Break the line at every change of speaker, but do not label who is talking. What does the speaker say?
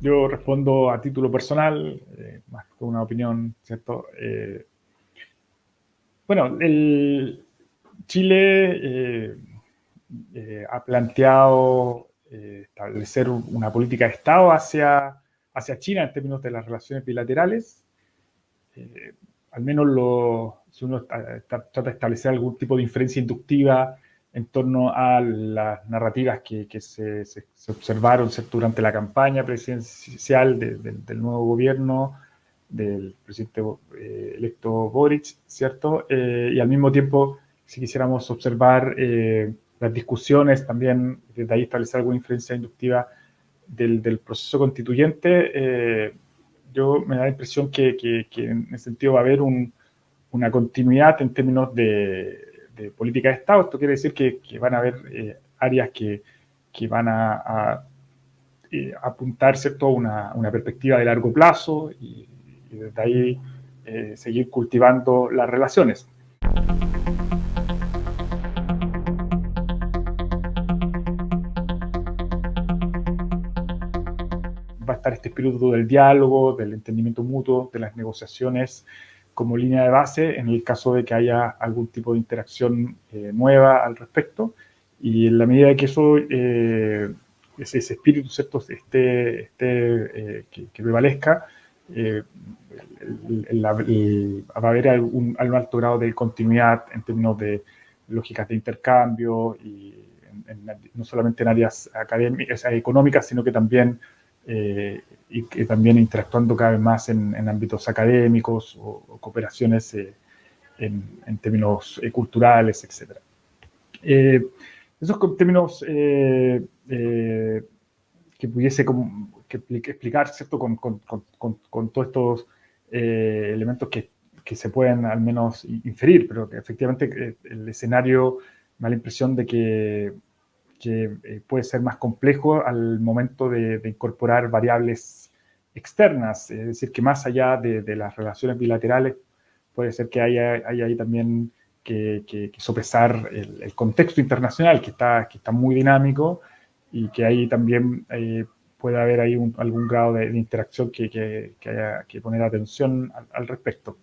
yo respondo a título personal, más que una opinión, ¿cierto? bueno, el Chile ha planteado establecer una política de Estado hacia, hacia China en términos de las relaciones bilaterales. al menos lo, si uno trata de establecer algún tipo de inferencia inductiva en torno a las narrativas que, se, observaron durante la campaña presidencial del nuevo gobierno, del presidente eh, electo Boric, ¿cierto? Eh, y al mismo tiempo, si quisiéramos observar eh, las discusiones, también desde ahí establecer alguna inferencia inductiva del, proceso constituyente, yo me da la impresión que, que, en ese sentido va a haber una continuidad en términos de, política de Estado. Esto quiere decir que, van a haber eh, áreas que, van a, eh, apuntar ¿cierto? Una, una, perspectiva de largo plazo y, desde ahí eh, seguir cultivando las relaciones. Va a estar este espíritu del diálogo, del entendimiento mutuo, de las negociaciones como línea de base en el caso de que haya algún tipo de interacción eh, nueva al respecto. Y en la medida que eso, eh, ese, espíritu ¿cierto? Esté, esté eh, que, prevalezca, va a haber algún, alto grado de continuidad en términos de lógicas de intercambio, y no solamente en áreas académicas, económicas, sino que también y que también interactuando cada vez más en, ámbitos académicos o, cooperaciones eh, en, términos eh, culturales, etc. Eh, esos términos que pudiese explicar, ¿cierto?, con, con, todos estos elementos que, que, se pueden al menos inferir, pero que efectivamente el escenario me da la impresión de que que eh, puede ser más complejo al momento de, incorporar variables externas, es decir, que más allá de, las relaciones bilaterales, puede ser que haya, ahí también que, sopesar el, contexto internacional, que está, que está muy dinámico y que ahí también eh, puede haber ahí algún grado de, interacción que, haya que poner atención al respecto.